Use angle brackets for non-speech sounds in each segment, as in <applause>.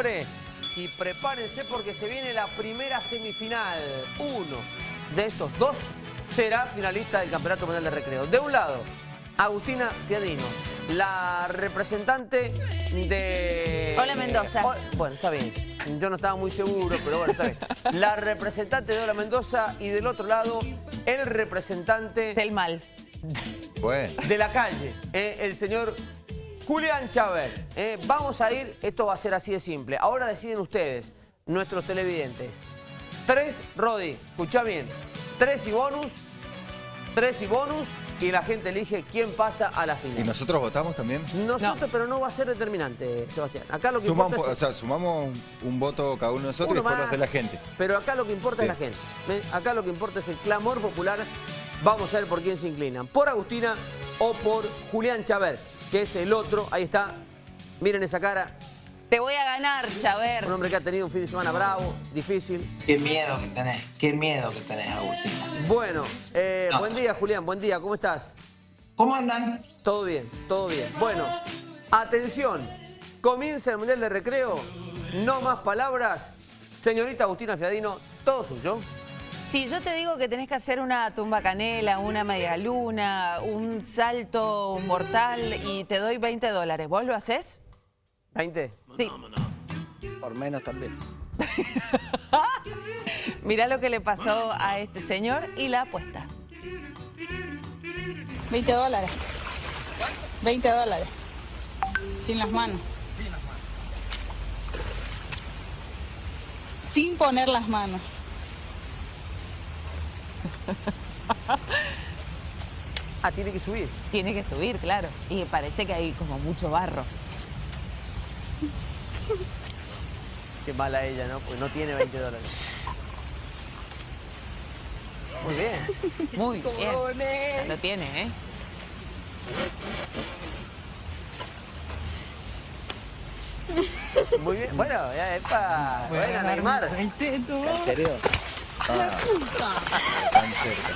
y prepárense porque se viene la primera semifinal. Uno de estos dos será finalista del Campeonato Mundial de Recreo. De un lado, Agustina Fiadino, la representante de... Hola Mendoza. Bueno, está bien. Yo no estaba muy seguro, pero bueno, está bien. La representante de Hola Mendoza y del otro lado, el representante... Del mal. De la calle, eh, el señor Julián Chávez. Eh, vamos a ir, esto va a ser así de simple. Ahora deciden ustedes, nuestros televidentes. Tres, Rodi, escucha bien. Tres y bonus, tres y bonus y la gente elige quién pasa a la final. ¿Y nosotros votamos también? Nosotros, pero no va a ser determinante, Sebastián. Acá lo que sumamos, importa O sea, sumamos un voto cada uno de nosotros y después los de la gente. Pero acá lo que importa es la gente. Acá lo que importa es el clamor popular. Vamos a ver por quién se inclinan. Por Agustina o por Julián Chaver, que es el otro. Ahí está. Miren esa cara. Te voy a ganar, Chaver. Un hombre que ha tenido un fin de semana bravo, difícil. Qué miedo que tenés, qué miedo que tenés, Agustín. Bueno, eh, buen día, Julián, buen día, ¿cómo estás? ¿Cómo andan? Todo bien, todo bien. Bueno, atención, comienza el Mundial de Recreo, no más palabras. Señorita Agustina Fiadino, todo suyo. Si yo te digo que tenés que hacer una tumba canela, una media luna, un salto mortal y te doy 20 dólares, ¿vos lo haces? ¿20? Sí. Por menos también. <laughs> Mirá lo que le pasó a este señor y la apuesta. 20 dólares. 20 dólares. Sin las manos. Sin poner las manos. <laughs> ah, tiene que subir. Tiene que subir, claro. Y parece que hay como mucho barro. Qué mala ella, ¿no? Pues no tiene 20 dólares. Muy bien. Muy bien. Lo tiene, ¿eh? Muy bien. Bueno, ya es para... Bueno, Neymar. Canchereo. Ah. Tan cerca.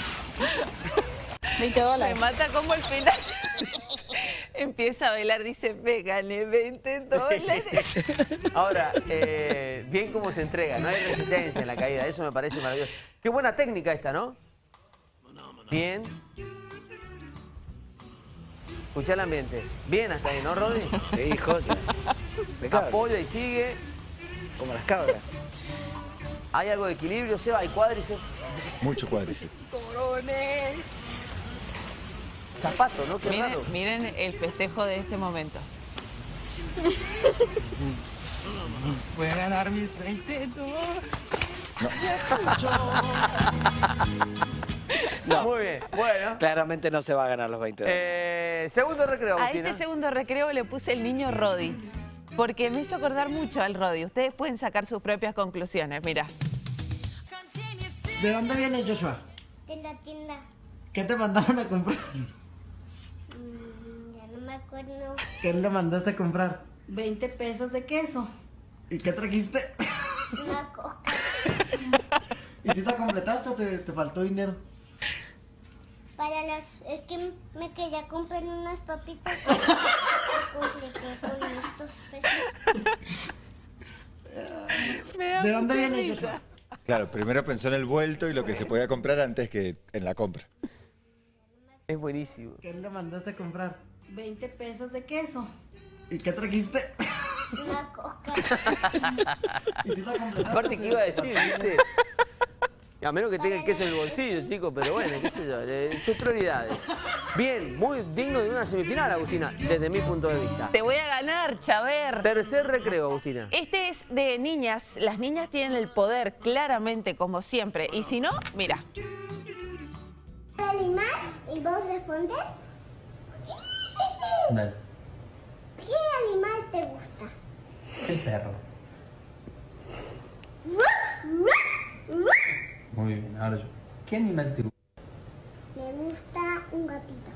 20 dólares. Me mata como el final. <laughs> Empieza a bailar, dice, me gané 20 dólares. <laughs> Ahora, eh, bien cómo se entrega, no hay resistencia en la caída, eso me parece maravilloso. Qué buena técnica esta, ¿no? Bien. Escucha el ambiente. Bien hasta ahí, ¿no, Rodri? Sí, José. Apoya y sigue. Como las cabras. ¿Hay algo de equilibrio, Seba? ¿Hay cuádriceps? Mucho cuádriceps. <laughs> Corones. Zapato, ¿no? Qué miren, raro. miren el festejo de este momento. Voy a ganar mis 20 No. Muy bien, bueno. Claramente no se va a ganar los 20 dólares. Eh, segundo recreo, A este segundo recreo le puse el niño Rodi, porque me hizo acordar mucho al Rodi. Ustedes pueden sacar sus propias conclusiones, mira. ¿De dónde viene Joshua? De la tienda. ¿Qué te mandaron a comprar? Mm, ya no me acuerdo. ¿Qué le mandaste a comprar? 20 pesos de queso. ¿Y qué trajiste? Una coca. ¿Y si te completaste o te, te faltó dinero? Para las... Es que me quería comprar unas papitas. <laughs> ¿De dónde viene. Joshua? Claro, primero pensó en el vuelto y lo que se podía comprar antes que en la compra. Es buenísimo. ¿Qué le mandaste a comprar? 20 pesos de queso. ¿Y qué trajiste? Una coca. <laughs> Aparte, ¿qué iba a decir, viste? A menos que tenga el queso en el bolsillo, chicos, pero bueno, qué sé yo, eh, sus prioridades. Bien, muy digno de una semifinal, Agustina, desde mi punto de vista. Te voy a ganar, Chaver. Tercer recreo, Agustina. Este es de niñas. Las niñas tienen el poder, claramente, como siempre. Y si no, mira. animal y vos respondes. ¿Qué animal te gusta? El perro. Muy bien, ahora yo. ¿Qué animal te gusta? Me gusta un gatito.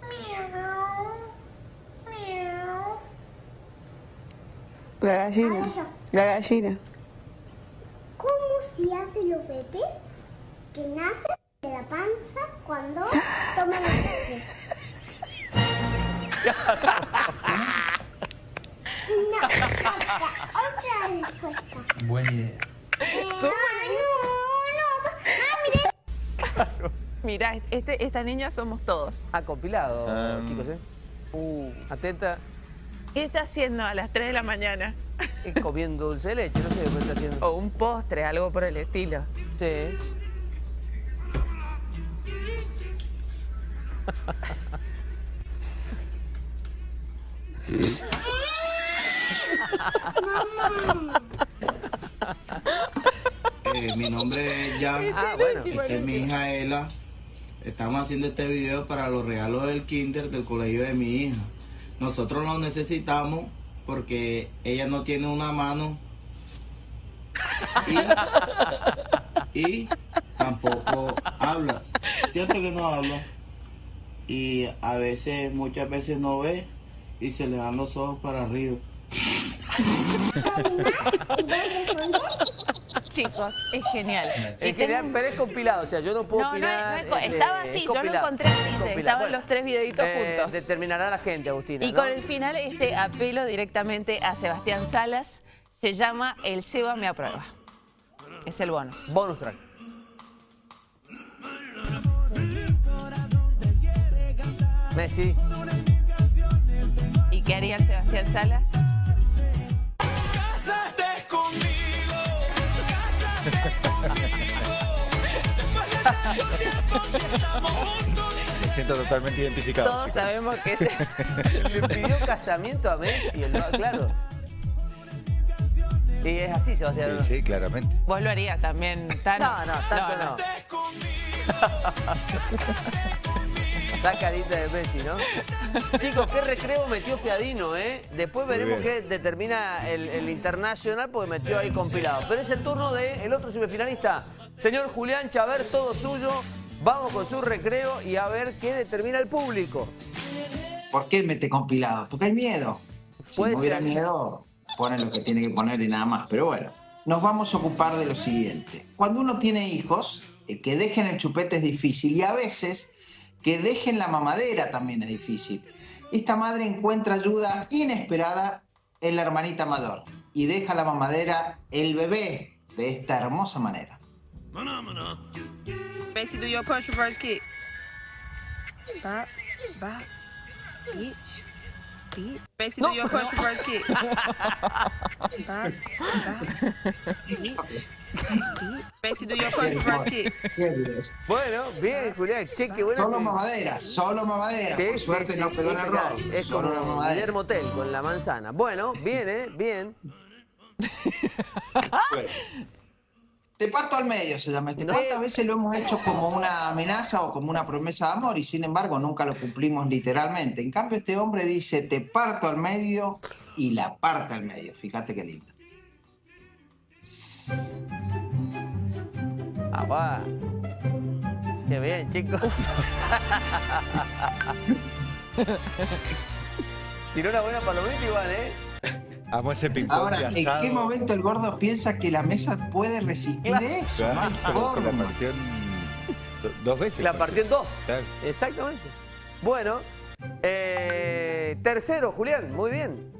Miau. Miau. La gallina. Ahora yo. La gallina. ¿Cómo se hacen los bebés que nacen de la panza cuando toman leche? <laughs> No, basta. Buena idea. Mirá, este, esta niña somos todos. Ha compilado, Ah. chicos, ¿eh? Uh, atenta. ¿Qué está haciendo a las 3 de la mañana? Comiendo dulce de leche, no sé qué está haciendo. O un postre, algo por el estilo. Sí. <laughs> Eh, mi nombre es Jan. Ah, bueno. Esta es mi hija Ela. Estamos haciendo este video para los regalos del kinder del colegio de mi hija. Nosotros lo necesitamos porque ella no tiene una mano y, y tampoco habla. Cierto que no habla. Y a veces, muchas veces no ve y se le dan los ojos para arriba. <laughs> Chicos, es genial. Y En general, tengo- pero es compilado, o sea, yo no puedo No, opinar. es este, estaba es así, yo lo encontré así, Es estaban los tres videitos eh, juntos. Determinará la gente, Agustina. Y ¿no? con el final, este apelo directamente a Sebastián Salas se llama El Seba me aprueba. Es el bonus. Bonus track. Messi. ¿Y qué haría el Sebastián Salas? Me siento totalmente identificado. Todos chicos. sabemos que es... <laughs> Le pidió casamiento a Messi, el- claro. Y es así, Sebastián. Sí, sí, claramente. Vos lo harías también, Tano. No, no, tanto no. <laughs> La carita de Messi, ¿no? <laughs> Chicos, qué recreo metió Fiadino, ¿eh? Después veremos qué determina el, el internacional porque metió ahí compilado. Pero es el turno del otro semifinalista. Señor Julián Chaver, todo suyo. Vamos con su recreo y a ver qué determina el público. ¿Por qué mete compilado? Porque hay miedo. Si no hubiera ser. miedo, pone lo que tiene que poner y nada más. Pero bueno, nos vamos a ocupar de lo siguiente. Cuando uno tiene hijos, eh, que dejen el chupete es difícil y a veces que dejen la mamadera también es difícil. Esta madre encuentra ayuda inesperada en la hermanita mayor y deja la mamadera el bebé de esta hermosa manera. Macy, do your punch reverse kick. Bop, bop, bitch, bitch. Macy, do No, your punch no. reverse kick. Bop, bop, bitch, Bueno, bien, Julián. Che, qué buena. Solo mamadera, solo mamadera. Sí, Por sí, suerte sí, no pegó en el robo. Es solo como la mamadera. Guillermo Tell con la manzana. Bueno, bien, ¿eh? Bien. <laughs> Bueno. Te parto al medio se llama este. No. ¿Cuántas veces lo hemos hecho como una amenaza o como una promesa de amor y sin embargo nunca lo cumplimos literalmente? En cambio este hombre dice te parto al medio y la parte al medio. Fíjate qué lindo. Va. Qué bien, chicos. Tiró una buena palomita igual, ¿eh? Amo ese ping-pong Ahora, de ¿en qué momento el gordo piensa que la mesa puede resistir Claro. eso? Claro, la partió en dos veces. La partió en dos. Claro. Exactamente. Bueno, eh, tercero, Julián, muy bien.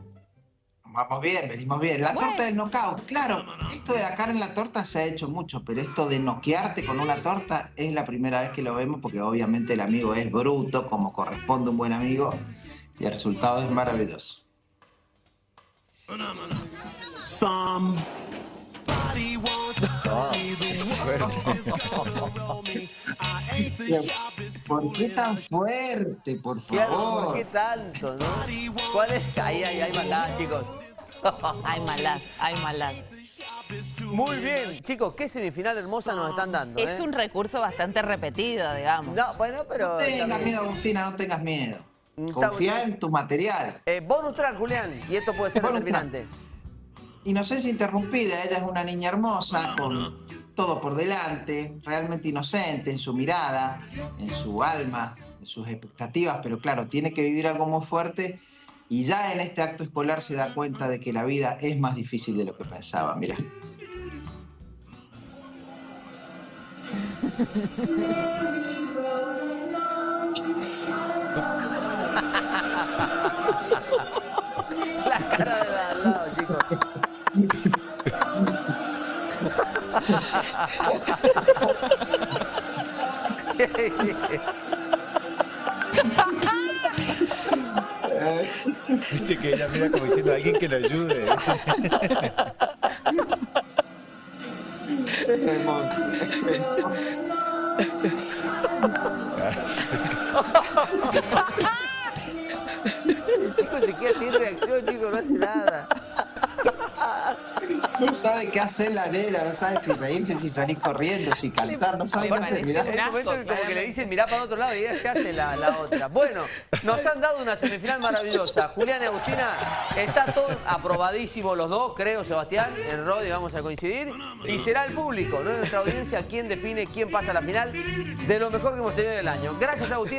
Vamos bien, venimos bien. La torta del knockout, claro, esto de la carne en la torta se ha hecho mucho, pero esto de noquearte con una torta es la primera vez que lo vemos porque obviamente el amigo es bruto, como corresponde un buen amigo, y el resultado es maravilloso. <laughs> ¿Por qué tan fuerte, por favor? ¿por qué tanto, no? ¿Cuál es? Ahí, ahí, hay maldad, chicos. <laughs> Hay maldad, hay maldad. Muy bien, chicos, qué semifinal hermosa nos están dando, Es ¿eh? un recurso bastante repetido, digamos. No, bueno, pero... No tengas también- miedo, Agustina, no tengas miedo. Está Confía en tu material. Eh, bonus track, Julián, y esto puede ser Bonus determinante. Inocencia interrumpida, ella es una niña hermosa, con todo por delante, realmente inocente en su mirada, en su alma, en sus expectativas, pero claro, tiene que vivir algo muy fuerte y ya en este acto escolar se da cuenta de que la vida es más difícil de lo que pensaba, mira. La cara de al lado, chicos. <laughs> que ella mira como diciendo alguien que le ayude. El chico se queda sin reacción, chico, no hace nada. No sabe qué hacer la nena, no sabe si reírse, si salir corriendo, si cantar, no sabe qué hacer. Mirá. En un momento como que le dicen mirá para otro lado y ella se hace la, la otra. Bueno, nos han dado una semifinal maravillosa. Julián y Agustina, está todo aprobadísimo los dos, creo, Sebastián. En Rodi vamos a coincidir. Y será el público, no nuestra audiencia, quien define quién pasa a la final de lo mejor que hemos tenido en el año. Gracias, Agustina.